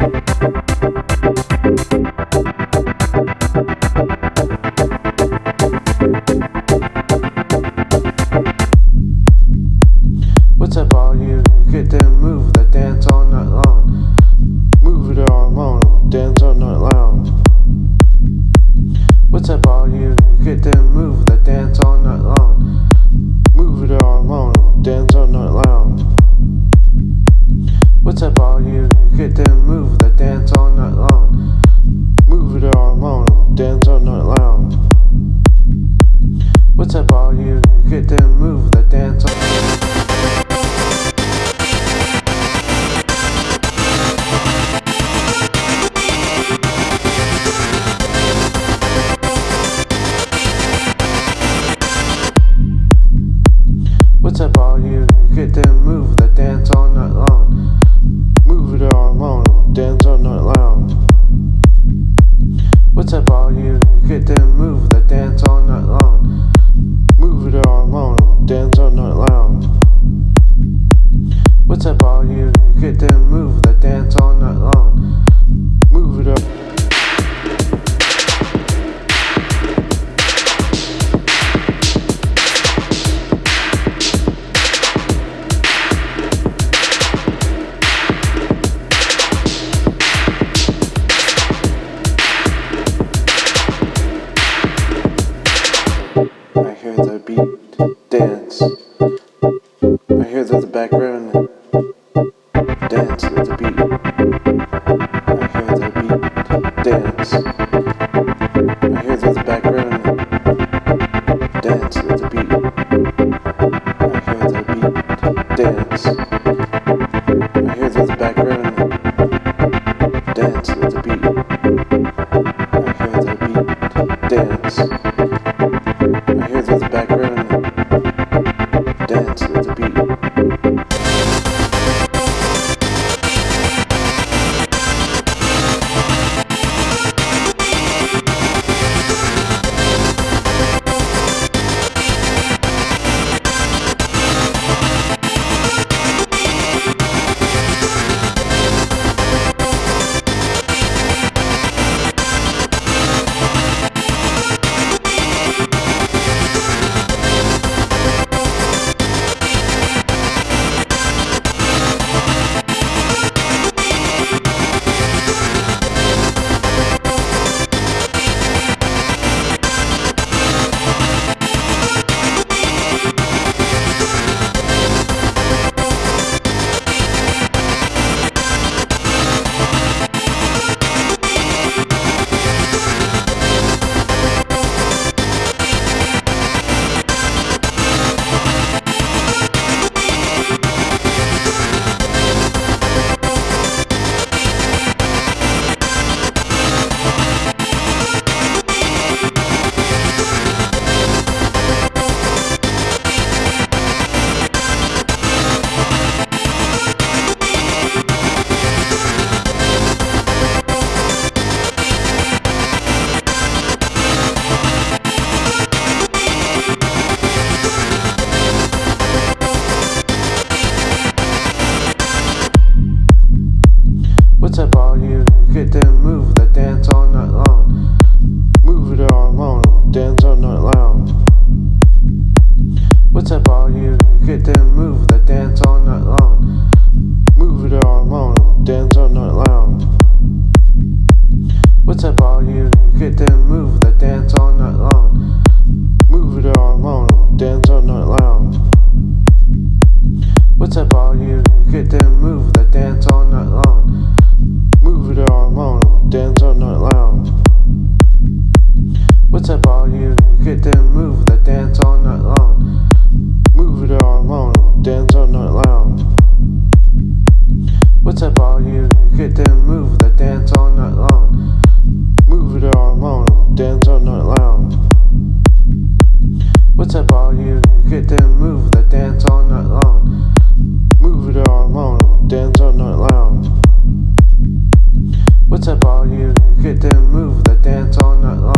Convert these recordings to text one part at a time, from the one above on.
What's beat dance. What's up, all you? Get them move the dance all night long. Move it all alone, dance all night long. What's up, all you? Get them move the dance all night long.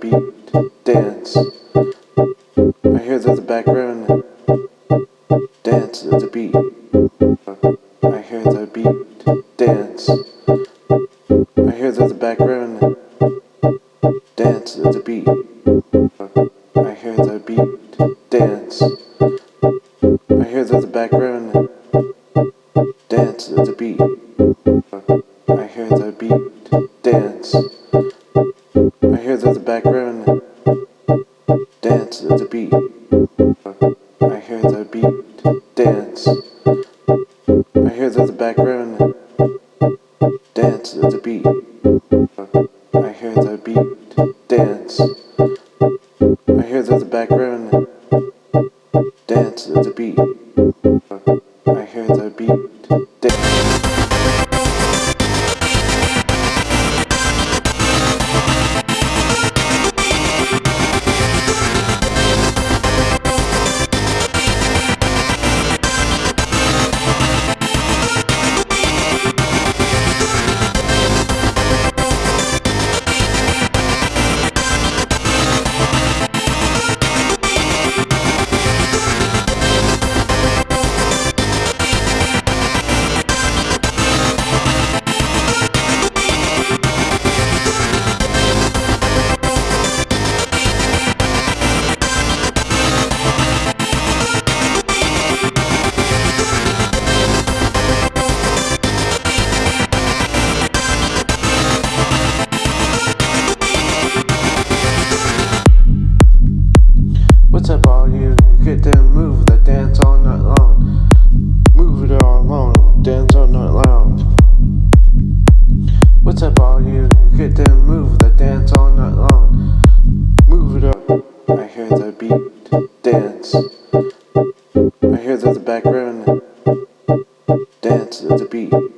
beat dance. I hear that the background dance the beat. I hear the beat dance. I hear that the background dance the beat. the beat. I hear the beat dance. to be.